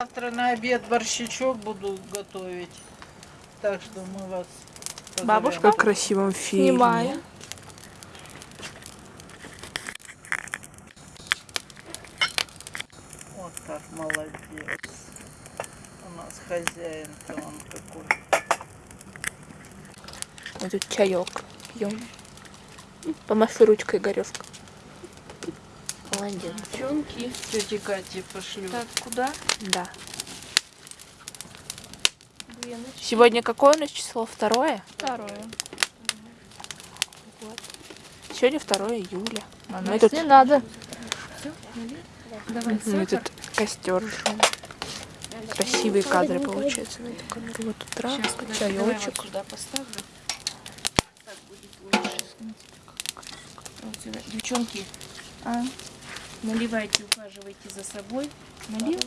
Завтра на обед борщичок буду готовить. Так что мы вас позовем. Бабушка? Как красивом фильме. Снимаю. Вот так, молодец. У нас хозяин-то он какой. Мы тут чаек пьем. Помаши ручкой, Игорёшка. Молодец. Девчонки, тети Кате пошлю. Так, куда? Да. Сегодня какое у нас число? Второе? Второе. Сегодня 2 июля. А Мы нас тут, не надо. Давай, мы тут костер жжем. Красивые кадры получаются на камеру. Вот травка, чаечек. сюда поставлю. Так будет лучше. Вот сюда. Девчонки, А? Наливайте, ухаживайте за собой. Налил?